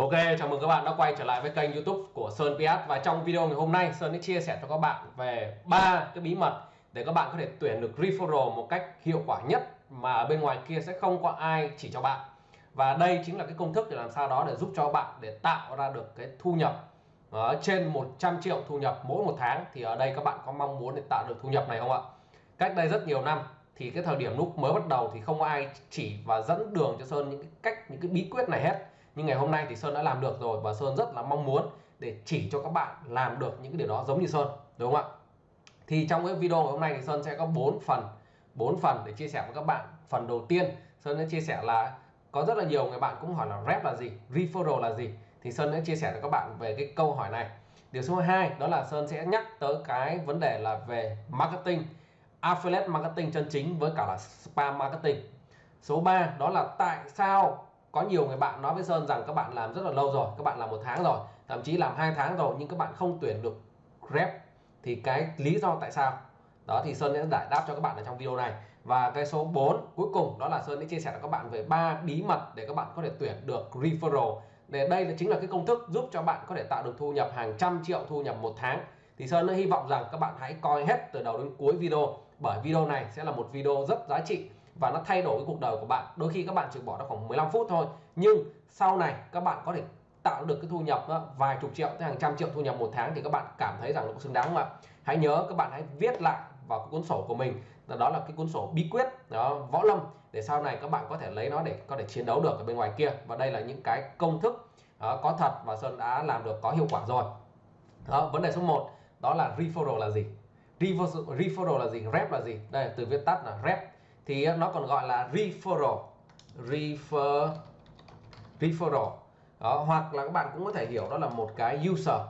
Ok, chào mừng các bạn đã quay trở lại với kênh YouTube của Sơn PS và trong video ngày hôm nay Sơn sẽ chia sẻ cho các bạn về ba cái bí mật để các bạn có thể tuyển được referral một cách hiệu quả nhất mà bên ngoài kia sẽ không có ai chỉ cho bạn. Và đây chính là cái công thức để làm sao đó để giúp cho bạn để tạo ra được cái thu nhập ở trên 100 triệu thu nhập mỗi một tháng thì ở đây các bạn có mong muốn để tạo được thu nhập này không ạ? Cách đây rất nhiều năm thì cái thời điểm lúc mới bắt đầu thì không có ai chỉ và dẫn đường cho Sơn những cái cách những cái bí quyết này hết nhưng ngày hôm nay thì Sơn đã làm được rồi và Sơn rất là mong muốn để chỉ cho các bạn làm được những cái điều đó giống như Sơn, đúng không ạ? Thì trong cái video ngày hôm nay thì Sơn sẽ có 4 phần 4 phần để chia sẻ với các bạn. Phần đầu tiên, Sơn sẽ chia sẻ là có rất là nhiều người bạn cũng hỏi là rep là gì, referral là gì. Thì Sơn sẽ chia sẻ với các bạn về cái câu hỏi này. Điều số 2 đó là Sơn sẽ nhắc tới cái vấn đề là về marketing, affiliate marketing chân chính với cả là spam marketing. Số 3 đó là tại sao có nhiều người bạn nói với Sơn rằng các bạn làm rất là lâu rồi, các bạn làm một tháng rồi, thậm chí làm hai tháng rồi, nhưng các bạn không tuyển được rep. Thì cái lý do tại sao? Đó, thì Sơn sẽ giải đáp cho các bạn ở trong video này. Và cái số 4 cuối cùng, đó là Sơn sẽ chia sẻ với các bạn về ba bí mật để các bạn có thể tuyển được referral. Để đây là chính là cái công thức giúp cho bạn có thể tạo được thu nhập hàng trăm triệu thu nhập một tháng. Thì Sơn hy vọng rằng các bạn hãy coi hết từ đầu đến cuối video, bởi video này sẽ là một video rất giá trị và nó thay đổi cái cuộc đời của bạn. Đôi khi các bạn chỉ bỏ ra khoảng 15 phút thôi. Nhưng sau này các bạn có thể tạo được cái thu nhập đó, vài chục triệu tới hàng trăm triệu thu nhập một tháng thì các bạn cảm thấy rằng nó xứng đáng không ạ? Hãy nhớ các bạn hãy viết lại vào cái cuốn sổ của mình. Đó là cái cuốn sổ bí quyết đó võ lâm. Để sau này các bạn có thể lấy nó để có thể chiến đấu được ở bên ngoài kia. Và đây là những cái công thức đó, có thật và sơn đã làm được có hiệu quả rồi. Đó, vấn đề số 1 đó là referral là gì? Referral là gì? Rep là gì? Đây từ viết tắt là rep thì nó còn gọi là referral. Refer referral. Đó, hoặc là các bạn cũng có thể hiểu đó là một cái user.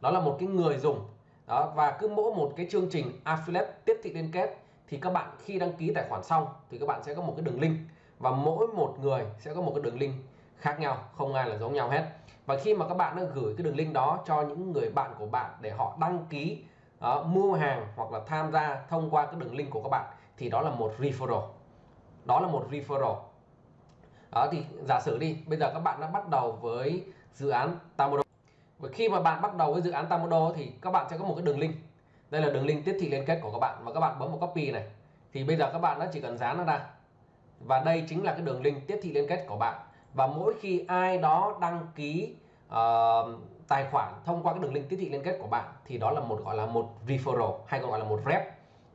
Đó là một cái người dùng. Đó và cứ mỗi một cái chương trình affiliate tiếp thị liên kết thì các bạn khi đăng ký tài khoản xong thì các bạn sẽ có một cái đường link. Và mỗi một người sẽ có một cái đường link khác nhau không ai là giống nhau hết. Và khi mà các bạn đã gửi cái đường link đó cho những người bạn của bạn để họ đăng ký uh, mua hàng hoặc là tham gia thông qua cái đường link của các bạn thì đó là một referral. Đó là một referral. Đó thì giả sử đi bây giờ các bạn đã bắt đầu với dự án Tamodo và khi mà bạn bắt đầu với dự án Tamodo thì các bạn sẽ có một cái đường link. Đây là đường link tiếp thị liên kết của các bạn và các bạn bấm một copy này. Thì bây giờ các bạn đã chỉ cần dán nó ra. Và đây chính là cái đường link tiếp thị liên kết của bạn. Và mỗi khi ai đó đăng ký uh, tài khoản thông qua cái đường link tiếp thị liên kết của bạn thì đó là một gọi là một referral hay còn gọi là một rep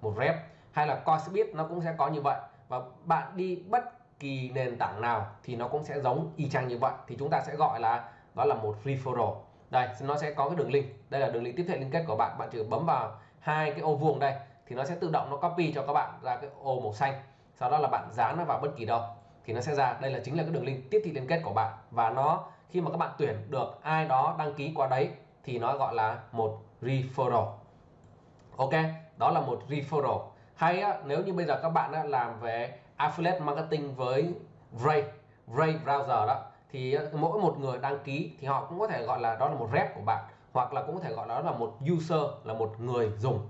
một rep hay là Coinbase nó cũng sẽ có như vậy. Và bạn đi bất kỳ nền tảng nào thì nó cũng sẽ giống y chang như vậy. Thì chúng ta sẽ gọi là, đó là một referral. Đây, nó sẽ có cái đường link. Đây là đường link tiếp thị liên kết của bạn. Bạn chỉ bấm vào hai cái ô vuông đây, thì nó sẽ tự động nó copy cho các bạn ra cái ô màu xanh. Sau đó là bạn dán nó vào bất kỳ đâu, thì nó sẽ ra. Đây là chính là cái đường link tiếp thị liên kết của bạn. Và nó, khi mà các bạn tuyển được ai đó đăng ký qua đấy, thì nó gọi là một referral. Ok, đó là một referral hay á, nếu như bây giờ các bạn á, làm về affiliate marketing với Ray Ray browser đó thì mỗi một người đăng ký thì họ cũng có thể gọi là đó là một rep của bạn hoặc là cũng có thể gọi đó là một user là một người dùng.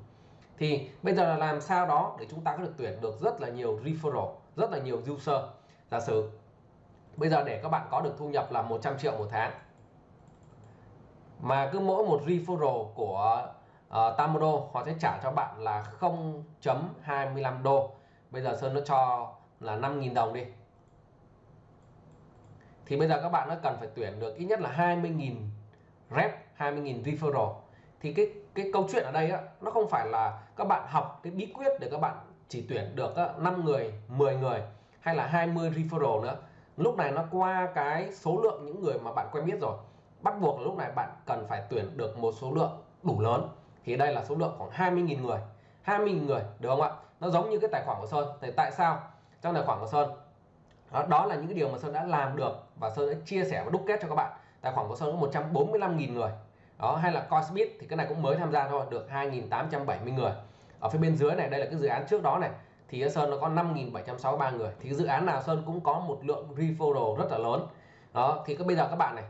Thì bây giờ là làm sao đó để chúng ta có được tuyển được rất là nhiều referral rất là nhiều user. Giả sử bây giờ để các bạn có được thu nhập là 100 triệu một tháng mà cứ mỗi một referral của Ờ, uh, Tamodo họ sẽ trả cho bạn là 0.25 đô. Bây giờ Sơn nó cho là 5.000 đồng đi. Thì bây giờ các bạn nó cần phải tuyển được ít nhất là 20.000 rep 20.000 referral. Thì cái cái câu chuyện ở đây á, nó không phải là các bạn học cái bí quyết để các bạn chỉ tuyển được á, 5 người 10 người hay là 20 referral nữa. Lúc này nó qua cái số lượng những người mà bạn quen biết rồi. Bắt buộc là lúc này bạn cần phải tuyển được một số lượng đủ lớn thì đây là số lượng khoảng 20.000 người. 20.000 người được không ạ? Nó giống như cái tài khoản của Sơn. Thì tại sao trong tài khoản của Sơn? Đó, đó là những cái điều mà Sơn đã làm được và Sơn đã chia sẻ và đúc kết cho các bạn. Tài khoản của Sơn có 145.000 người. Đó hay là Coinbit thì cái này cũng mới tham gia thôi được 2.870 người. Ở phía bên dưới này đây là cái dự án trước đó này. Thì Sơn nó có 5.763 người. Thì dự án nào Sơn cũng có một lượng referral rất là lớn. Đó thì bây giờ các bạn này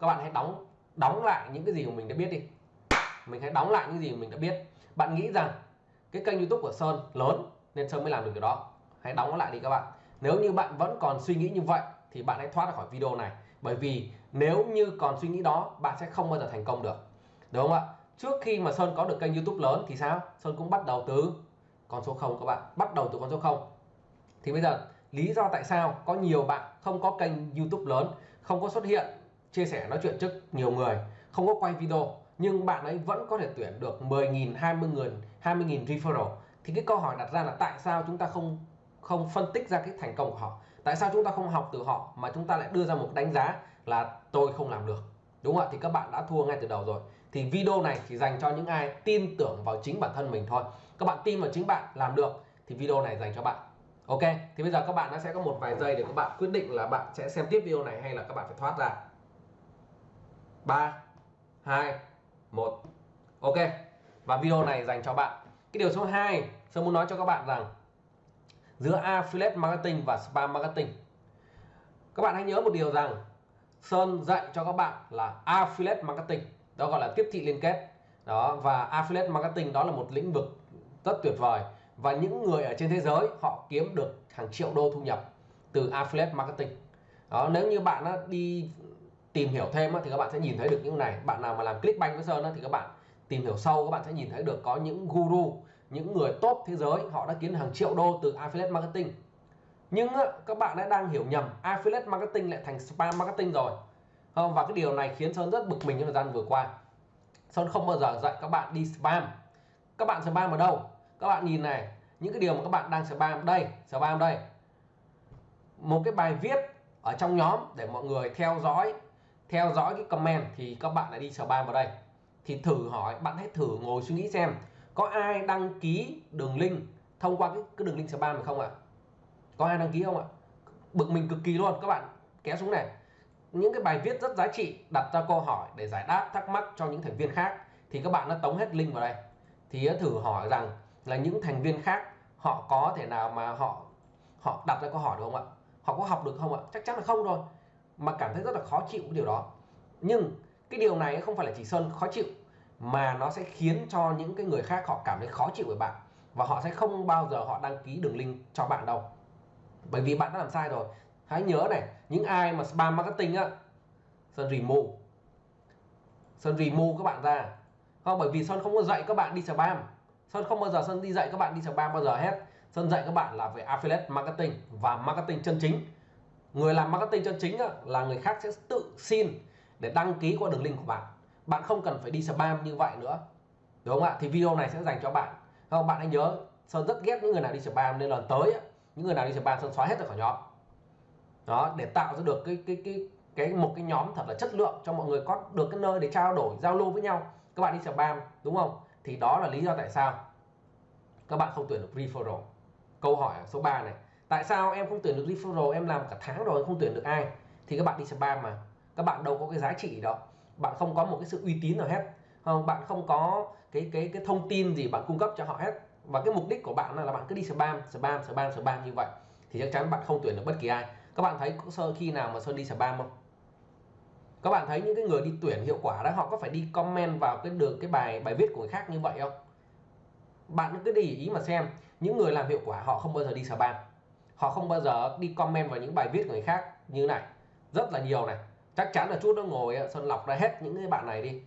các bạn hãy đóng đóng lại những cái gì của mình đã biết đi mình hãy đóng lại những gì mình đã biết. Bạn nghĩ rằng cái kênh youtube của Sơn lớn nên Sơn mới làm được điều đó. Hãy đóng nó lại đi các bạn. Nếu như bạn vẫn còn suy nghĩ như vậy thì bạn hãy thoát ra khỏi video này. Bởi vì nếu như còn suy nghĩ đó, bạn sẽ không bao giờ thành công được. Đúng không ạ? Trước khi mà Sơn có được kênh YouTube lớn thì sao? Sơn cũng bắt đầu từ con số 0 các bạn. Bắt đầu từ con số 0 thì bây giờ, lý do tại sao có nhiều bạn không có kênh YouTube lớn, không có xuất hiện, chia sẻ, nói chuyện trước nhiều người, không có quay video nhưng bạn ấy vẫn có thể tuyển được 10.000 20 người 20.000 referral. Thì cái câu hỏi đặt ra là tại sao chúng ta không không phân tích ra cái thành công của họ? Tại sao chúng ta không học từ họ mà chúng ta lại đưa ra một đánh giá là tôi không làm được? Đúng không ạ? Thì các bạn đã thua ngay từ đầu rồi. Thì video này chỉ dành cho những ai tin tưởng vào chính bản thân mình thôi. Các bạn tin vào chính bạn làm được thì video này dành cho bạn. Ok? Thì bây giờ các bạn nó sẽ có một vài giây để các bạn quyết định là bạn sẽ xem tiếp video này hay là các bạn phải thoát ra. 3 2 1 ok. Và video này dành cho bạn. Cái điều số 2 Sơn muốn nói cho các bạn rằng giữa affiliate marketing và spam marketing, các bạn hãy nhớ một điều rằng Sơn dạy cho các bạn là affiliate marketing, đó gọi là tiếp thị liên kết. Đó, và affiliate marketing đó là một lĩnh vực rất tuyệt vời. Và những người ở trên thế giới, họ kiếm được hàng triệu đô thu nhập từ affiliate marketing. Đó, nếu như bạn đi tìm hiểu thêm thì các bạn sẽ nhìn thấy được những này. Bạn nào mà làm clickbank với sơn thì các bạn tìm hiểu sâu, các bạn sẽ nhìn thấy được có những guru, những người top thế giới, họ đã kiếm hàng triệu đô từ affiliate marketing. Nhưng các bạn đã đang hiểu nhầm, affiliate marketing lại thành spam marketing rồi. Và cái điều này khiến sơn rất bực mình trong thời gian vừa qua. Sơn không bao giờ dạy các bạn đi spam. Các bạn spam ở đâu? Các bạn nhìn này, những cái điều mà các bạn đang spam đây spam đây. Một cái bài viết ở trong nhóm để mọi người theo dõi theo dõi cái comment thì các bạn lại đi spam vào đây. Thì thử hỏi bạn hãy thử ngồi suy nghĩ xem có ai đăng ký đường link thông qua cái, cái đường link spam này không ạ? Có ai đăng ký không ạ? Bực mình cực kỳ luôn các bạn kéo xuống này. Những cái bài viết rất giá trị đặt ra câu hỏi để giải đáp thắc mắc cho những thành viên khác thì các bạn đã tống hết link vào đây. Thì thử hỏi rằng là những thành viên khác họ có thể nào mà họ họ đặt ra câu hỏi được không ạ? Họ có học được không ạ? Chắc chắn là không rồi mà cảm thấy rất là khó chịu cái điều đó. Nhưng cái điều này không phải là chỉ sơn khó chịu, mà nó sẽ khiến cho những cái người khác họ cảm thấy khó chịu với bạn, và họ sẽ không bao giờ họ đăng ký đường link cho bạn đâu. Bởi vì bạn đã làm sai rồi. Hãy nhớ này, những ai mà spam marketing á, sơn remove. Sơn remove các bạn ra. Không, bởi vì sơn không có dạy các bạn đi spam. Sơn không bao giờ, sơn đi dạy các bạn đi spam bao giờ hết. Sơn dạy các bạn là về affiliate marketing và marketing chân chính người làm marketing chân chính là người khác sẽ tự xin để đăng ký qua đường link của bạn. Bạn không cần phải đi spam như vậy nữa. Đúng không ạ? Thì video này sẽ dành cho bạn. Không? Bạn hãy nhớ, sơn rất ghét những người nào đi spam, nên lần tới những người nào đi spam sơn xóa hết ra khỏi nhóm. Đó, để tạo ra được cái cái cái cái, một cái nhóm thật là chất lượng cho mọi người có được cái nơi để trao đổi, giao lưu với nhau. Các bạn đi spam, đúng không? Thì đó là lý do tại sao các bạn không tuyển được referral. Câu hỏi số 3 này tại sao em không tuyển được referral, em làm cả tháng rồi, không tuyển được ai? Thì các bạn đi spam mà. Các bạn đâu có cái giá trị đó. Bạn không có một cái sự uy tín nào hết. Không? Bạn không có cái cái cái thông tin gì bạn cung cấp cho họ hết. Và cái mục đích của bạn là bạn cứ đi spam spam spam spam như vậy. Thì chắc chắn bạn không tuyển được bất kỳ ai. Các bạn thấy sơ khi nào mà sơn đi spam không? Các bạn thấy những cái người đi tuyển hiệu quả đó, họ có phải đi comment vào cái được cái bài bài viết của người khác như vậy không? Bạn cứ để ý mà xem. Những người làm hiệu quả họ không bao giờ đi spam họ không bao giờ đi comment vào những bài viết của người khác như này. Rất là nhiều này. Chắc chắn là chút nó ngồi sơn lọc ra hết những cái bạn này đi.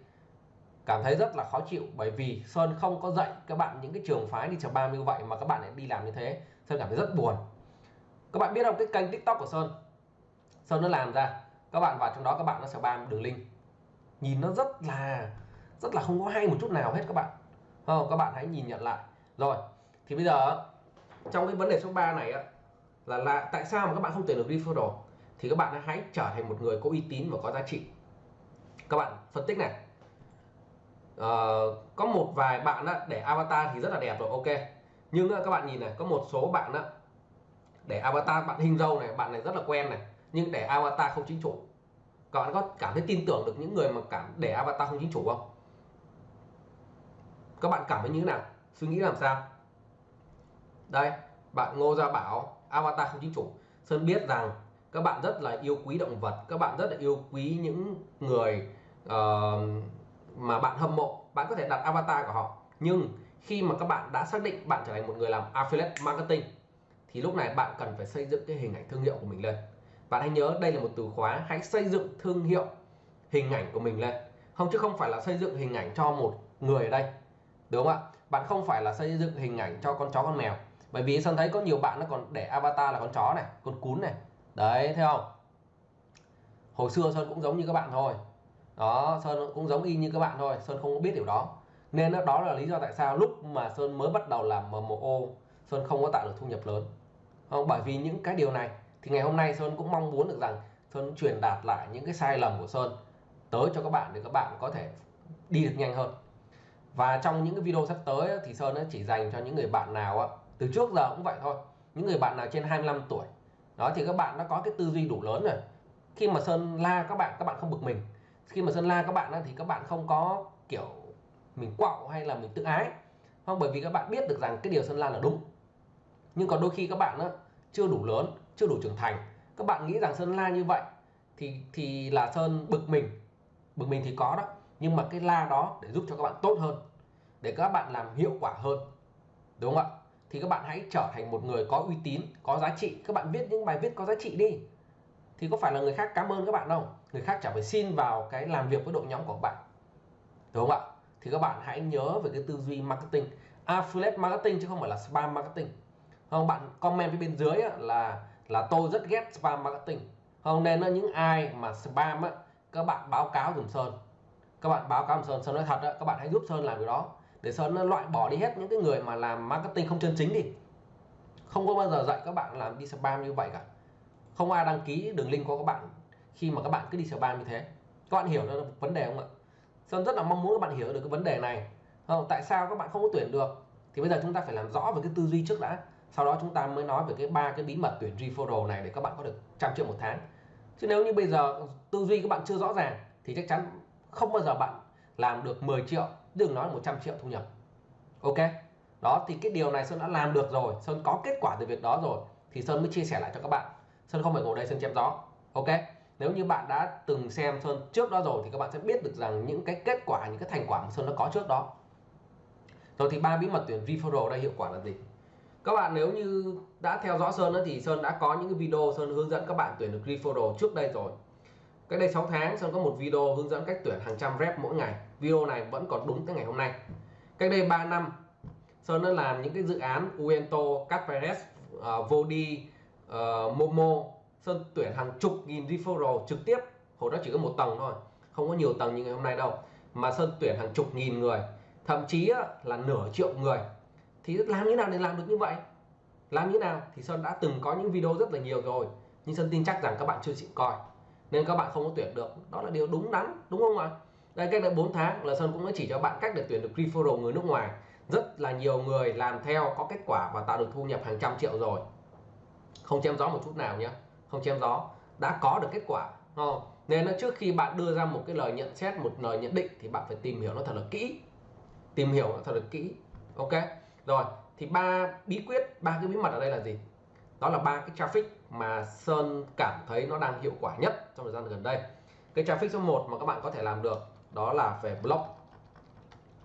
Cảm thấy rất là khó chịu, bởi vì sơn không có dạy các bạn những cái trường phái đi spam như vậy mà các bạn lại đi làm như thế. Sơn cảm thấy rất buồn. Các bạn biết không, cái kênh tiktok của sơn? Sơn nó làm ra. Các bạn vào trong đó, các bạn nó sẽ spam đường link. Nhìn nó rất là rất là không có hay một chút nào hết các bạn. Không, các bạn hãy nhìn nhận lại. Rồi, thì bây giờ trong cái vấn đề số 3 này là là tại sao mà các bạn không tuyển được referral? Thì các bạn hãy trở thành một người có uy tín và có giá trị. Các bạn phân tích này. Uh, có một vài bạn á, để avatar thì rất là đẹp rồi ok. Nhưng các bạn nhìn này có một số bạn á, để avatar bạn hình dâu này bạn này rất là quen này nhưng để avatar không chính chủ. Các bạn có cảm thấy tin tưởng được những người mà cảm để avatar không chính chủ không? Các bạn cảm thấy như thế nào? Suy nghĩ làm sao? Đây bạn Ngô Gia Bảo avatar không chính chủ. Sơn biết rằng các bạn rất là yêu quý động vật các bạn rất là yêu quý những người uh, mà bạn hâm mộ. Bạn có thể đặt avatar của họ. Nhưng khi mà các bạn đã xác định bạn trở thành một người làm affiliate marketing thì lúc này bạn cần phải xây dựng cái hình ảnh thương hiệu của mình lên. Bạn hãy nhớ đây là một từ khóa hãy xây dựng thương hiệu hình ảnh của mình lên. Không chứ không phải là xây dựng hình ảnh cho một người ở đây. Đúng không ạ? Bạn không phải là xây dựng hình ảnh cho con chó con mèo bởi vì sơn thấy có nhiều bạn nó còn để avatar là con chó này, con cún này. Đấy, thấy không? Hồi xưa sơn cũng giống như các bạn thôi. Đó, sơn cũng giống y như các bạn thôi, sơn không có biết điều đó. Nên đó là lý do tại sao lúc mà sơn mới bắt đầu làm MMO sơn không có tạo được thu nhập lớn. Không, bởi vì những cái điều này, thì ngày hôm nay sơn cũng mong muốn được rằng sơn truyền đạt lại những cái sai lầm của sơn tới cho các bạn để các bạn có thể đi được nhanh hơn. Và trong những cái video sắp tới thì sơn chỉ dành cho những người bạn nào từ trước giờ cũng vậy thôi. Những người bạn nào trên 25 tuổi đó thì các bạn đã có cái tư duy đủ lớn rồi. Khi mà sơn la các bạn các bạn không bực mình. Khi mà sơn la các bạn thì các bạn không có kiểu mình quạo hay là mình tự ái. Không bởi vì các bạn biết được rằng cái điều sơn la là đúng. Nhưng còn đôi khi các bạn đó, chưa đủ lớn chưa đủ trưởng thành. Các bạn nghĩ rằng sơn la như vậy thì thì là sơn bực mình. Bực mình thì có đó nhưng mà cái la đó để giúp cho các bạn tốt hơn để các bạn làm hiệu quả hơn. Đúng không ạ? Thì các bạn hãy trở thành một người có uy tín, có giá trị. Các bạn viết những bài viết có giá trị đi. Thì có phải là người khác cảm ơn các bạn không? người khác chẳng phải xin vào cái làm việc với đội nhóm của bạn. Đúng không ạ? Thì các bạn hãy nhớ về cái tư duy marketing. Affiliate marketing chứ không phải là spam marketing. Không? Bạn comment phía bên dưới là là tôi rất ghét spam marketing. Không? Nên là những ai mà spam á, các bạn báo cáo dùm sơn. Các bạn báo cáo dùm sơn. Sơn nói thật á, các bạn hãy giúp sơn làm điều đó để sơn nó loại bỏ đi hết những cái người mà làm marketing không chân chính đi. Không có bao giờ dạy các bạn làm đi spam như vậy cả. Không ai đăng ký đường link của các bạn khi mà các bạn cứ đi spam như thế. Các bạn hiểu được vấn đề không ạ? Sơn rất là mong muốn các bạn hiểu được cái vấn đề này. Không tại sao các bạn không có tuyển được? Thì bây giờ chúng ta phải làm rõ về cái tư duy trước đã. Sau đó chúng ta mới nói về cái ba cái bí mật tuyển referral này để các bạn có được trăm triệu một tháng. Chứ nếu như bây giờ tư duy các bạn chưa rõ ràng thì chắc chắn không bao giờ bạn làm được 10 triệu đừng nói 100 triệu thu nhập. Ok? Đó thì cái điều này Sơn đã làm được rồi. Sơn có kết quả từ việc đó rồi. Thì Sơn mới chia sẻ lại cho các bạn. Sơn không phải ngồi đây Sơn chém gió. Ok? Nếu như bạn đã từng xem Sơn trước đó rồi thì các bạn sẽ biết được rằng những cái kết quả những cái thành quả mà Sơn đã có trước đó. Rồi thì ba bí mật tuyển referral đây hiệu quả là gì? Các bạn nếu như đã theo dõi Sơn đó, thì Sơn đã có những cái video Sơn hướng dẫn các bạn tuyển được referral trước đây rồi cách đây 6 tháng Sơn có một video hướng dẫn cách tuyển hàng trăm rep mỗi ngày. Video này vẫn còn đúng tới ngày hôm nay. Cách đây 3 năm Sơn đã làm những cái dự án Uento, capres uh, ờ, Vodi, uh, ờ, Momo. Sơn tuyển hàng chục nghìn referral trực tiếp. Hồi đó chỉ có một tầng thôi không có nhiều tầng như ngày hôm nay đâu. Mà Sơn tuyển hàng chục nghìn người thậm chí là nửa triệu người. Thì làm như nào để làm được như vậy? Làm như nào? Thì Sơn đã từng có những video rất là nhiều rồi. Nhưng Sơn tin chắc rằng các bạn chưa chịu coi nên các bạn không có tuyển được. Đó là điều đúng đắn, đúng không ạ? Đây, cách đây 4 tháng là Sơn cũng đã chỉ cho bạn cách để tuyển được referral người nước ngoài. Rất là nhiều người làm theo, có kết quả và tạo được thu nhập hàng trăm triệu rồi. Không chém gió một chút nào nhé không chém gió. Đã có được kết quả không? nên là trước khi bạn đưa ra một cái lời nhận xét, một lời nhận định thì bạn phải tìm hiểu nó thật là kỹ. Tìm hiểu nó thật là kỹ. Ok? Rồi, thì ba bí quyết, ba cái bí mật ở đây là gì? Đó là ba cái traffic mà Sơn cảm thấy nó đang hiệu quả nhất trong thời gian gần đây. Cái traffic số 1 mà các bạn có thể làm được đó là về blog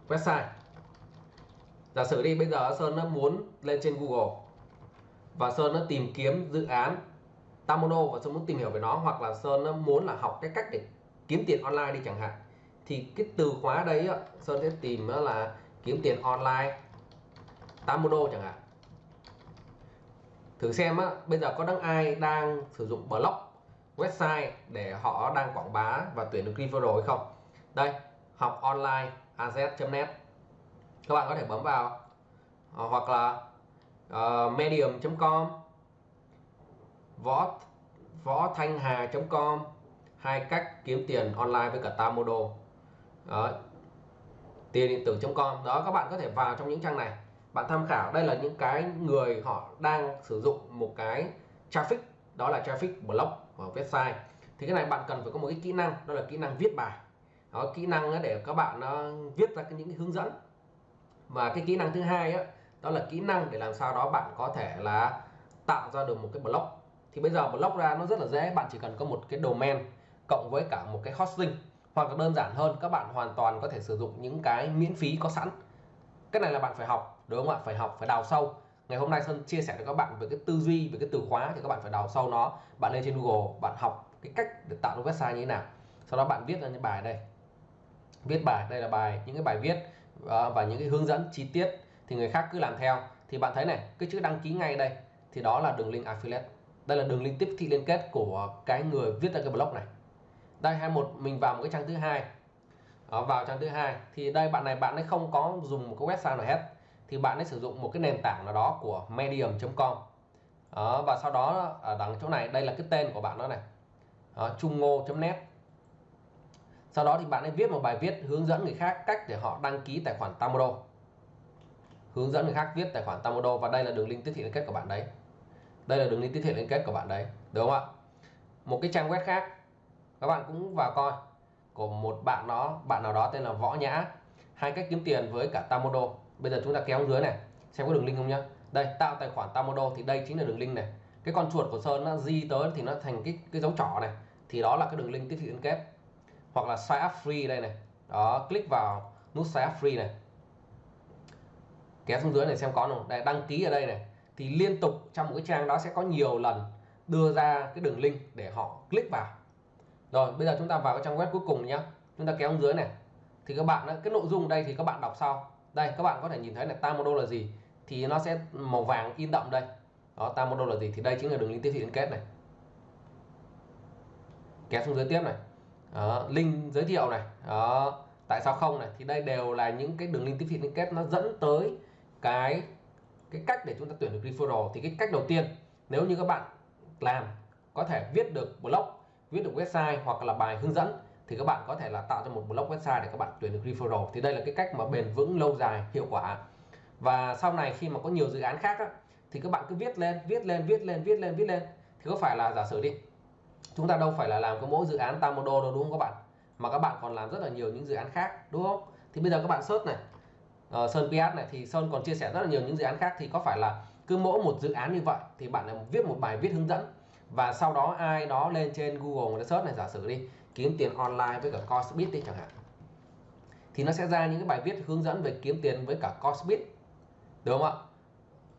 website. Giả sử đi, bây giờ Sơn nó muốn lên trên Google và Sơn nó tìm kiếm dự án Tamono và Sơn muốn tìm hiểu về nó, hoặc là Sơn nó muốn là học cái cách để kiếm tiền online đi chẳng hạn, thì cái từ khóa đấy Sơn sẽ tìm là kiếm tiền online Tamono chẳng hạn thử xem á bây giờ có đang ai đang sử dụng blog website để họ đang quảng bá và tuyển được referral hay không? Đây học online az.net các bạn có thể bấm vào. Ờ, hoặc là ờ, uh, medium.com võ võ thanh hà.com hai cách kiếm tiền online với cả Tamodo. Đó. tiền điện tử.com đó các bạn có thể vào trong những trang này bạn tham khảo đây là những cái người họ đang sử dụng một cái traffic đó là traffic blog ở website. Thì cái này bạn cần phải có một cái kỹ năng đó là kỹ năng viết bài. Đó kỹ năng để các bạn nó viết ra những cái hướng dẫn. Và cái kỹ năng thứ hai đó, đó là kỹ năng để làm sao đó bạn có thể là tạo ra được một cái blog thì bây giờ blog ra nó rất là dễ bạn chỉ cần có một cái domain cộng với cả một cái hosting. Hoặc là đơn giản hơn các bạn hoàn toàn có thể sử dụng những cái miễn phí có sẵn. Cái này là bạn phải học đúng không ạ? Phải học phải đào sâu. Ngày hôm nay Sơn chia sẻ cho các bạn về cái tư duy về cái từ khóa thì các bạn phải đào sâu nó. Bạn lên trên Google bạn học cái cách để tạo ra website như thế nào. Sau đó bạn viết ra những bài đây. Viết bài đây là bài những cái bài viết ờ, và những cái hướng dẫn chi tiết thì người khác cứ làm theo. Thì bạn thấy này cái chữ đăng ký ngay đây thì đó là đường link affiliate. Đây là đường link tiếp thị liên kết của cái người viết ra cái blog này. Đây hai một mình vào một cái trang thứ hai. Đó, vào trang thứ hai thì đây bạn này bạn ấy không có dùng một cái website nào hết thì bạn ấy sử dụng một cái nền tảng nào đó của medium.com đó, ờ, và sau đó ở đằng chỗ này đây là cái tên của bạn đó này. Ờ, Trung ngô.net sau đó thì bạn ấy viết một bài viết hướng dẫn người khác cách để họ đăng ký tài khoản Tamodo. Hướng dẫn người khác viết tài khoản Tamodo và đây là đường link tiếp thị liên kết của bạn đấy. Đây là đường link tiếp thị liên kết của bạn đấy đúng không ạ? Một cái trang web khác. Các bạn cũng vào coi. Của một bạn đó bạn nào đó tên là Võ Nhã hai cách kiếm tiền với cả Tamodo bây giờ chúng ta kéo dưới này, xem có đường link không nhá. Đây, tạo tài khoản Tamodo thì đây chính là đường link này. Cái con chuột của Sơn nó di tới thì nó thành cái cái dấu trỏ này. Thì đó là cái đường link tiếp thị liên kết. Hoặc là sign up free đây này. Đó, click vào nút sign up free này. Kéo xuống dưới này xem có không? Đây, đăng ký ở đây này. Thì liên tục trong một cái trang đó sẽ có nhiều lần đưa ra cái đường link để họ click vào. Rồi, bây giờ chúng ta vào cái trang web cuối cùng nhé chúng ta kéo xuống dưới này thì các bạn cái nội dung đây thì các bạn đọc sau. Đây các bạn có thể nhìn thấy là Tamodo là gì. Thì nó sẽ màu vàng in đậm đây. Đó Tamodo là gì? Thì đây chính là đường link tiếp thị liên kết này. Kéo xuống dưới tiếp này. Đó, link giới thiệu này. Đó tại sao không này? Thì đây đều là những cái đường link tiếp thị liên kết nó dẫn tới cái cái cách để chúng ta tuyển được referral. Thì cái cách đầu tiên nếu như các bạn làm có thể viết được blog viết được website hoặc là bài hướng dẫn thì các bạn có thể là tạo ra một blog website để các bạn tuyển được referral. Thì đây là cái cách mà bền vững lâu dài hiệu quả. Và sau này khi mà có nhiều dự án khác á, thì các bạn cứ viết lên viết lên viết lên viết lên viết lên. Thì có phải là giả sử đi chúng ta đâu phải là làm cái mỗi dự án Tamodo đâu đúng không các bạn? Mà các bạn còn làm rất là nhiều những dự án khác đúng không? Thì bây giờ các bạn search này uh, Sơn PS này thì Sơn còn chia sẻ rất là nhiều những dự án khác. Thì có phải là cứ mỗi một dự án như vậy thì bạn viết một bài viết hướng dẫn. Và sau đó ai đó lên trên Google người ta search này giả sử đi kiếm tiền online với cả Cosbit đi chẳng hạn. Thì nó sẽ ra những cái bài viết hướng dẫn về kiếm tiền với cả Cosbit đúng không ạ?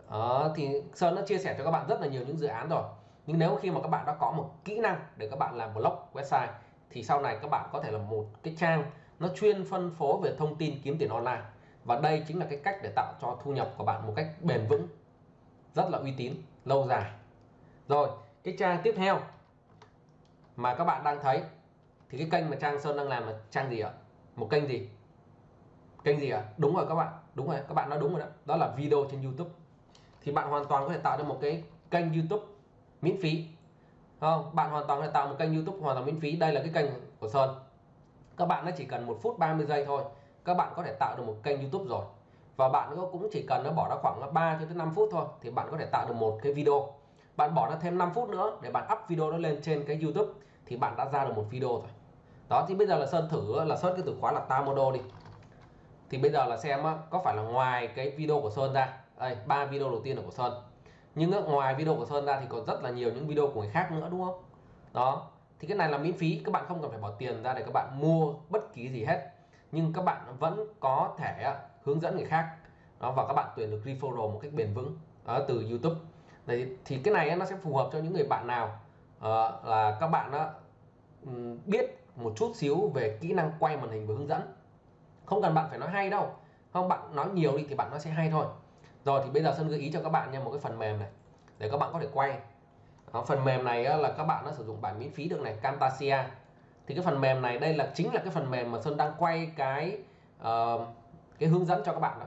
Đó, thì Sơn đã chia sẻ cho các bạn rất là nhiều những dự án rồi. Nhưng nếu khi mà các bạn đã có một kỹ năng để các bạn làm blog website thì sau này các bạn có thể là một cái trang nó chuyên phân phối về thông tin kiếm tiền online. Và đây chính là cái cách để tạo cho thu nhập của bạn một cách bền vững rất là uy tín lâu dài. Rồi cái trang tiếp theo mà các bạn đang thấy thì cái kênh mà Trang Sơn đang làm là trang gì ạ? Một kênh gì? Kênh gì ạ? Đúng rồi các bạn, đúng rồi, các bạn nói đúng rồi đó. Đó là video trên YouTube. Thì bạn hoàn toàn có thể tạo ra một cái kênh YouTube miễn phí. Không? Bạn hoàn toàn có thể tạo một kênh YouTube hoàn toàn miễn phí. Đây là cái kênh của Sơn. Các bạn nó chỉ cần một phút 30 giây thôi. Các bạn có thể tạo được một kênh YouTube rồi. Và bạn cũng chỉ cần nó bỏ ra khoảng 3 cho tới 5 phút thôi, thì bạn có thể tạo được một cái video. Bạn bỏ ra thêm 5 phút nữa để bạn up video đó lên trên cái YouTube thì bạn đã ra được một video rồi. Đó thì bây giờ là Sơn thử là search cái từ khóa là Tamodo đi. Thì bây giờ là xem có phải là ngoài cái video của Sơn ra đây ba video đầu tiên là của Sơn. Nhưng ngoài video của Sơn ra thì còn rất là nhiều những video của người khác nữa đúng không? Đó thì cái này là miễn phí các bạn không cần phải bỏ tiền ra để các bạn mua bất kỳ gì hết. Nhưng các bạn vẫn có thể hướng dẫn người khác. Đó và các bạn tuyển được referral một cách bền vững đó, từ YouTube. Đấy, thì cái này nó sẽ phù hợp cho những người bạn nào Ờ, là các bạn đó, ừ, biết một chút xíu về kỹ năng quay màn hình và hướng dẫn. Không cần bạn phải nói hay đâu. Không bạn nói nhiều đi thì bạn nó sẽ hay thôi. Rồi thì bây giờ sơn gợi ý cho các bạn nha một cái phần mềm này để các bạn có thể quay. Đó, phần mềm này là các bạn nó sử dụng bản miễn phí được này Camtasia. Thì cái phần mềm này đây là chính là cái phần mềm mà sơn đang quay cái uh, cái hướng dẫn cho các bạn đó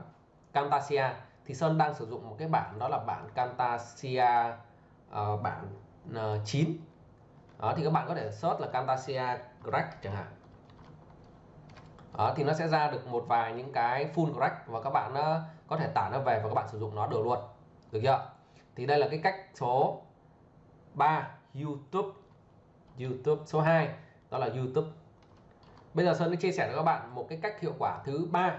Camtasia. Thì sơn đang sử dụng một cái bản đó là bản Camtasia uh, bản uh, 9 đó thì các bạn có thể search là Camtasia Crack chẳng hạn. Đó thì nó sẽ ra được một vài những cái full crack và các bạn uh, có thể tải nó về và các bạn sử dụng nó được luôn. Được chưa? Thì đây là cái cách số 3 YouTube. YouTube số 2 đó là YouTube. Bây giờ Sơn sẽ chia sẻ với các bạn một cái cách hiệu quả thứ ba.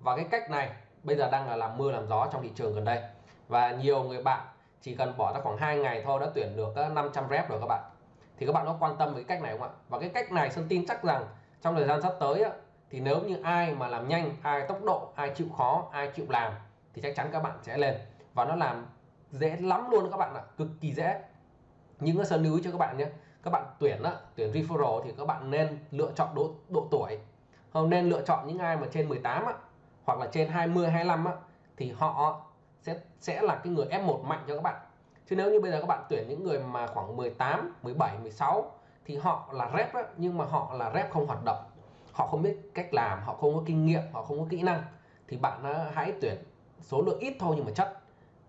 Và cái cách này bây giờ đang là làm mưa làm gió trong thị trường gần đây. Và nhiều người bạn chỉ cần bỏ ra khoảng 2 ngày thôi đã tuyển được ờ, 500 rep rồi các bạn thì các bạn có quan tâm với cách này không ạ? Và cái cách này Sơn tin chắc rằng trong thời gian sắp tới thì nếu như ai mà làm nhanh ai tốc độ ai chịu khó ai chịu làm thì chắc chắn các bạn sẽ lên. Và nó làm dễ lắm luôn các bạn ạ cực kỳ dễ. Nhưng cái sơn lưu ý cho các bạn nhé. Các bạn tuyển á, tuyển referral thì các bạn nên lựa chọn độ độ tuổi. Không nên lựa chọn những ai mà trên 18 á, hoặc là trên 20 25 á, thì họ sẽ sẽ là cái người F1 mạnh cho các bạn chứ nếu như bây giờ các bạn tuyển những người mà khoảng 18 17 16 thì họ là rep đó, nhưng mà họ là rep không hoạt động. Họ không biết cách làm họ không có kinh nghiệm họ không có kỹ năng thì bạn hãy tuyển số lượng ít thôi nhưng mà chất.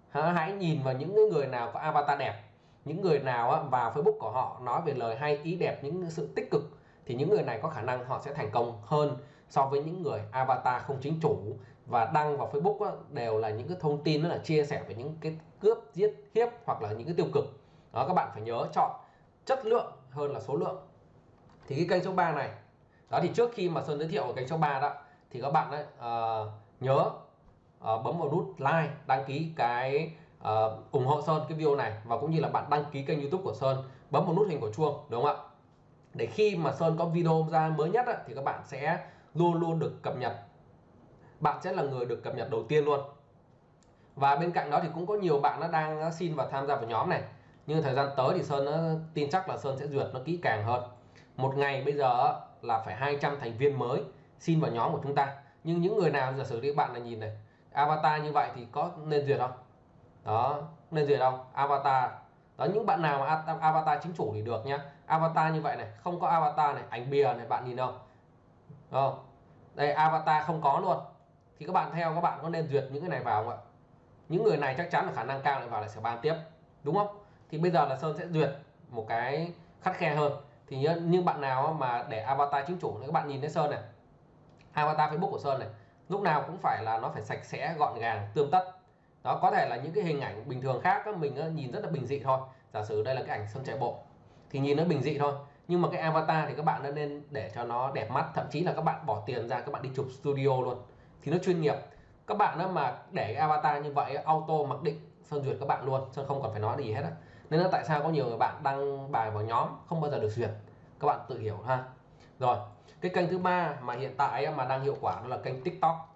Hãy nhìn vào những người nào có avatar đẹp những người nào vào Facebook của họ nói về lời hay ý đẹp những sự tích cực thì những người này có khả năng họ sẽ thành công hơn so với những người avatar không chính chủ và đăng vào Facebook đều là những cái thông tin đó là chia sẻ về những cái cướp giết hiếp hoặc là những cái tiêu cực. Đó các bạn phải nhớ chọn chất lượng hơn là số lượng. Thì cái kênh số 3 này đó thì trước khi mà Sơn giới thiệu ở kênh số 3 đó thì các bạn ấy, uh, nhớ uh, bấm vào nút like đăng ký cái uh, ủng hộ Sơn cái video này và cũng như là bạn đăng ký kênh YouTube của Sơn bấm vào nút hình của chuông đúng không ạ? Để khi mà Sơn có video ra mới nhất á, thì các bạn sẽ luôn luôn được cập nhật bạn sẽ là người được cập nhật đầu tiên luôn. Và bên cạnh đó thì cũng có nhiều bạn nó đang xin và tham gia vào nhóm này. Nhưng thời gian tới thì Sơn nó tin chắc là Sơn sẽ duyệt nó kỹ càng hơn. Một ngày bây giờ là phải 200 thành viên mới xin vào nhóm của chúng ta. Nhưng những người nào giả sử đi, bạn là nhìn này, avatar như vậy thì có nên duyệt không? Đó, nên duyệt không? Avatar. Đó, những bạn nào mà avatar chính chủ thì được nhá. Avatar như vậy này, không có avatar này ảnh bìa này, bạn nhìn không? Không? Đây, avatar không có luôn thì các bạn theo, các bạn có nên duyệt những cái này vào không ạ? Những người này chắc chắn là khả năng cao lại vào lại sẽ ban tiếp, đúng không? Thì bây giờ là sơn sẽ duyệt một cái khắt khe hơn. Thì nhưng bạn nào mà để avatar chính chủ thì các bạn nhìn thấy sơn này. Avatar facebook của sơn này, lúc nào cũng phải là nó phải sạch sẽ, gọn gàng, tươm tất. Đó, có thể là những cái hình ảnh bình thường khác mình nhìn rất là bình dị thôi. Giả sử đây là cái ảnh sơn chạy bộ, thì nhìn nó bình dị thôi. Nhưng mà cái avatar thì các bạn nên để cho nó đẹp mắt, thậm chí là các bạn bỏ tiền ra, các bạn đi chụp studio luôn thì nó chuyên nghiệp. Các bạn đó mà để cái avatar như vậy auto mặc định sơn duyệt các bạn luôn sơn không cần phải nói gì hết á. Nên là tại sao có nhiều người bạn đăng bài vào nhóm không bao giờ được duyệt? Các bạn tự hiểu ha. Rồi cái kênh thứ ba mà hiện tại mà đang hiệu quả đó là kênh tiktok.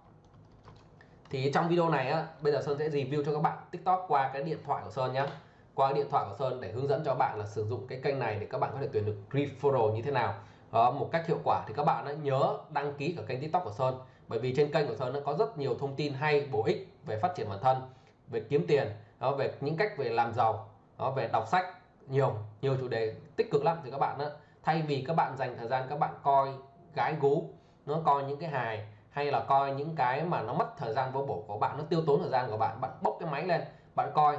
Thì trong video này á bây giờ sơn sẽ review cho các bạn tiktok qua cái điện thoại của sơn nhé qua điện thoại của sơn để hướng dẫn cho bạn là sử dụng cái kênh này để các bạn có thể tuyển được referral như thế nào. Đó, một cách hiệu quả thì các bạn đã nhớ đăng ký ở kênh tiktok của sơn bởi vì trên kênh của sơn nó có rất nhiều thông tin hay bổ ích về phát triển bản thân về kiếm tiền đó về những cách về làm giàu đó về đọc sách nhiều nhiều chủ đề tích cực lắm. Thì các bạn đó, thay vì các bạn dành thời gian các bạn coi gái gú nó coi những cái hài hay là coi những cái mà nó mất thời gian vô bổ của bạn nó tiêu tốn thời gian của bạn bạn bốc cái máy lên bạn coi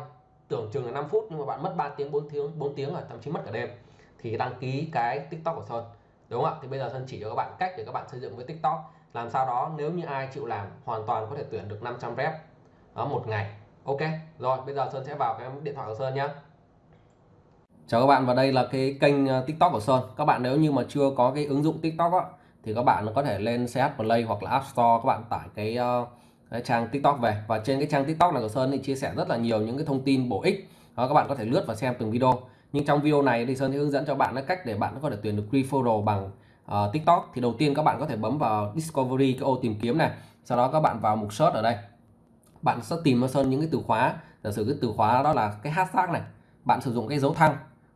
tưởng chừng là 5 phút nhưng mà bạn mất 3 tiếng 4 tiếng 4 tiếng rồi thậm chí mất cả đêm thì đăng ký cái tiktok của sơn đúng không ạ? Thì bây giờ sơn chỉ cho các bạn cách để các bạn xây dựng với tiktok làm sao đó nếu như ai chịu làm hoàn toàn có thể tuyển được 500 rep ở một ngày. Ok rồi bây giờ sơn sẽ vào cái điện thoại của sơn nhé chào các bạn và đây là cái kênh ờ, tiktok của sơn. Các bạn nếu như mà chưa có cái ứng dụng tiktok á, thì các bạn có thể lên ch play hoặc là app store các bạn tải cái, uh, cái trang tiktok về. Và trên cái trang tiktok này của sơn thì chia sẻ rất là nhiều những cái thông tin bổ ích. Đó các bạn có thể lướt và xem từng video. Nhưng trong video này thì sơn sẽ hướng dẫn cho bạn cách để bạn có thể tuyển được referral bằng uh, tiktok thì đầu tiên các bạn có thể bấm vào discovery cái ô tìm kiếm này. Sau đó các bạn vào mục search ở đây. Bạn sẽ tìm ra sơn những cái từ khóa. Giả sử cái từ khóa đó là cái hashtag này. Bạn sử dụng cái dấu thăng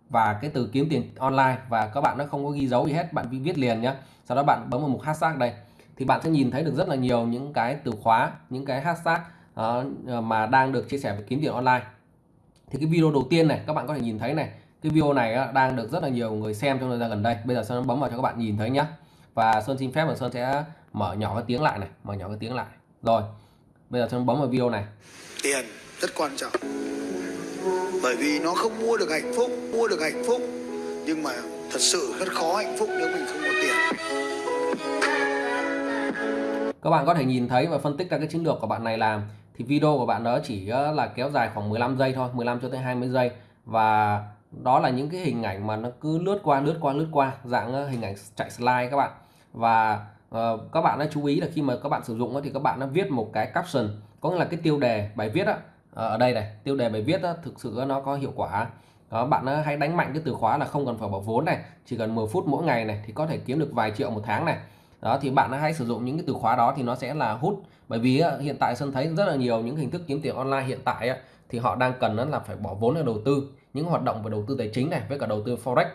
và cái từ kiếm tiền online và các bạn nó không có ghi dấu gì hết bạn viết liền nhé sau đó bạn bấm vào mục hashtag đây. Thì bạn sẽ nhìn thấy được rất là nhiều những cái từ khóa những cái hashtag uh, mà đang được chia sẻ về kiếm tiền online. Thì cái video đầu tiên này các bạn có thể nhìn thấy này cái video này á, đang được rất là nhiều người xem trong thời gian gần đây. Bây giờ sơn bấm vào cho các bạn nhìn thấy nhé và sơn xin phép là sơn sẽ mở nhỏ cái tiếng lại này mở nhỏ cái tiếng lại. Rồi bây giờ sơn bấm vào video này. Tiền rất quan trọng. Bởi vì nó không mua được hạnh phúc mua được hạnh phúc. Nhưng mà thật sự rất khó hạnh phúc nếu mình không có tiền. Các bạn có thể nhìn thấy và phân tích ra cái chiến lược của bạn này làm thì video của bạn đó chỉ là kéo dài khoảng 15 giây thôi 15 cho tới 20 giây. Và đó là những cái hình ảnh mà nó cứ lướt qua lướt qua lướt qua dạng ờ, hình ảnh chạy slide các bạn. Và uh, các bạn đã chú ý là khi mà các bạn sử dụng thì các bạn đã viết một cái caption có nghĩa là cái tiêu đề bài viết đó, ờ, ở đây này tiêu đề bài viết đó, thực sự nó có hiệu quả. Đó, bạn hãy đánh mạnh cái từ khóa là không cần phải bỏ vốn này chỉ cần 10 phút mỗi ngày này thì có thể kiếm được vài triệu một tháng này. Đó thì bạn hãy sử dụng những cái từ khóa đó thì nó sẽ là hút. Bởi vì hiện tại Sơn thấy rất là nhiều những hình thức kiếm tiền online hiện tại thì họ đang cần là phải bỏ vốn để đầu tư những hoạt động về đầu tư tài chính này với cả đầu tư forex.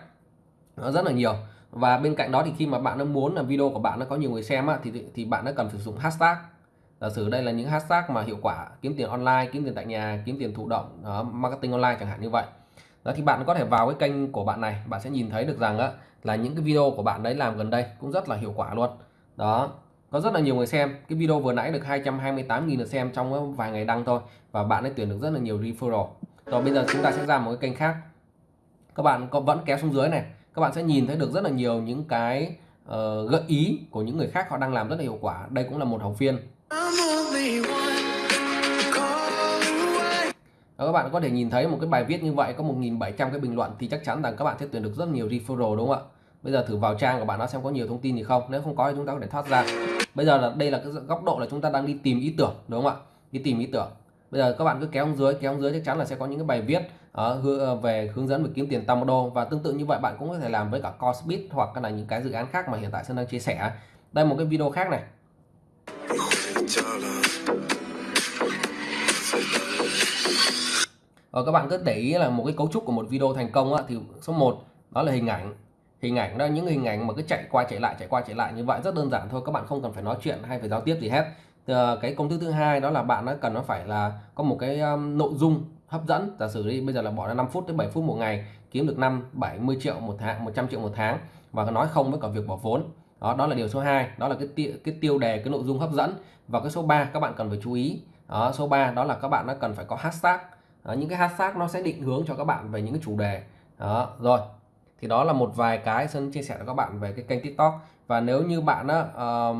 Nó rất là nhiều. Và bên cạnh đó thì khi mà bạn nó muốn là video của bạn nó có nhiều người xem á, thì thì bạn nó cần sử dụng hashtag. Giả sử đây là những hashtag mà hiệu quả kiếm tiền online kiếm tiền tại nhà kiếm tiền thụ động uh, marketing online chẳng hạn như vậy. Đó thì bạn có thể vào cái kênh của bạn này bạn sẽ nhìn thấy được rằng á, là những cái video của bạn đấy làm gần đây cũng rất là hiệu quả luôn. Đó có rất là nhiều người xem. Cái video vừa nãy được 228.000 lượt xem trong vài ngày đăng thôi và bạn ấy tuyển được rất là nhiều referral rồi bây giờ chúng ta sẽ ra một cái kênh khác. Các bạn có vẫn kéo xuống dưới này. Các bạn sẽ nhìn thấy được rất là nhiều những cái uh, gợi ý của những người khác họ đang làm rất là hiệu quả. Đây cũng là một học viên. Đó, các bạn có thể nhìn thấy một cái bài viết như vậy có 1.700 cái bình luận thì chắc chắn rằng các bạn sẽ tuyển được rất nhiều referral đúng không ạ? Bây giờ thử vào trang của bạn nó xem có nhiều thông tin gì không. Nếu không có thì chúng ta có thể thoát ra. Bây giờ là đây là cái góc độ là chúng ta đang đi tìm ý tưởng đúng không ạ? Đi tìm ý tưởng bây giờ các bạn cứ kéo xuống dưới kéo xuống dưới chắc chắn là sẽ có những cái bài viết uh, về hướng dẫn về kiếm tiền tam đô và tương tự như vậy bạn cũng có thể làm với cả Cosbit hoặc là những cái dự án khác mà hiện tại Sơn đang chia sẻ. Đây một cái video khác này. Ờ, các bạn cứ để ý là một cái cấu trúc của một video thành công á, thì số 1 đó là hình ảnh. Hình ảnh đó những hình ảnh mà cứ chạy qua chạy lại chạy qua chạy lại như vậy rất đơn giản thôi các bạn không cần phải nói chuyện hay phải giao tiếp gì hết. Ờ, cái công thức thứ hai đó là bạn nó cần nó phải là có một cái um, nội dung hấp dẫn. Giả sử đi bây giờ là bỏ ra 5 phút đến 7 phút một ngày kiếm được 5 70 triệu một tháng 100 triệu một tháng và nói không với cả việc bỏ vốn. Đó đó là điều số 2 đó là cái tiêu, cái tiêu đề cái nội dung hấp dẫn. Và cái số 3 các bạn cần phải chú ý. Đó, số 3 đó là các bạn nó cần phải có hashtag. Đó, những cái hashtag nó sẽ định hướng cho các bạn về những cái chủ đề. Đó rồi. Thì đó là một vài cái Sơn chia sẻ cho các bạn về cái kênh TikTok. Và nếu như bạn á, uh,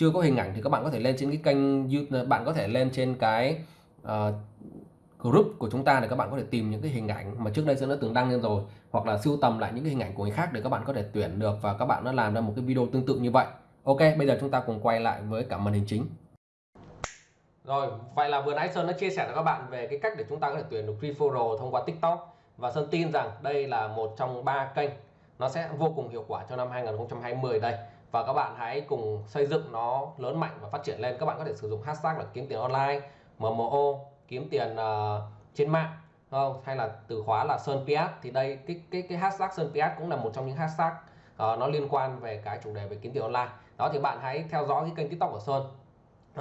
chưa có hình ảnh thì các bạn có thể lên trên cái kênh YouTube bạn có thể lên trên cái uh, group của chúng ta để các bạn có thể tìm những cái hình ảnh mà trước đây Sơn đã từng đăng lên rồi hoặc là sưu tầm lại những cái hình ảnh của người khác để các bạn có thể tuyển được và các bạn đã làm ra một cái video tương tự như vậy. Ok bây giờ chúng ta cùng quay lại với cả màn hình chính. Rồi vậy là vừa nãy Sơn đã chia sẻ cho các bạn về cái cách để chúng ta có thể tuyển được referral thông qua TikTok. Và Sơn tin rằng đây là một trong ba kênh nó sẽ vô cùng hiệu quả cho năm 2020 đây và các bạn hãy cùng xây dựng nó lớn mạnh và phát triển lên. Các bạn có thể sử dụng hashtag là kiếm tiền online MMO kiếm tiền uh, trên mạng không? Hay là từ khóa là Sơn Piat thì đây cái cái cái hashtag Sơn Piat cũng là một trong những hashtag uh, nó liên quan về cái chủ đề về kiếm tiền online. Đó thì bạn hãy theo dõi cái kênh TikTok của Sơn.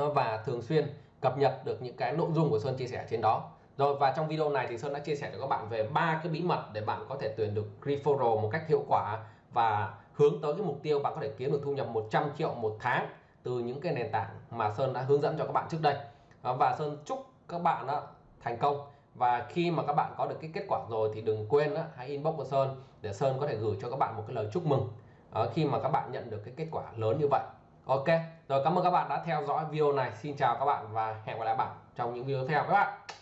Uh, và thường xuyên cập nhật được những cái nội dung của Sơn chia sẻ trên đó. Rồi và trong video này thì Sơn đã chia sẻ cho các bạn về ba cái bí mật để bạn có thể tuyển được referral một cách hiệu quả và hướng tới cái mục tiêu bạn có thể kiếm được thu nhập 100 triệu một tháng từ những cái nền tảng mà Sơn đã hướng dẫn cho các bạn trước đây. Và Sơn chúc các bạn đó thành công. Và khi mà các bạn có được cái kết quả rồi thì đừng quên đó, hãy inbox của Sơn để Sơn có thể gửi cho các bạn một cái lời chúc mừng. Khi mà các bạn nhận được cái kết quả lớn như vậy. Ok rồi cảm ơn các bạn đã theo dõi video này. Xin chào các bạn và hẹn gặp lại bạn trong những video tiếp theo. Các bạn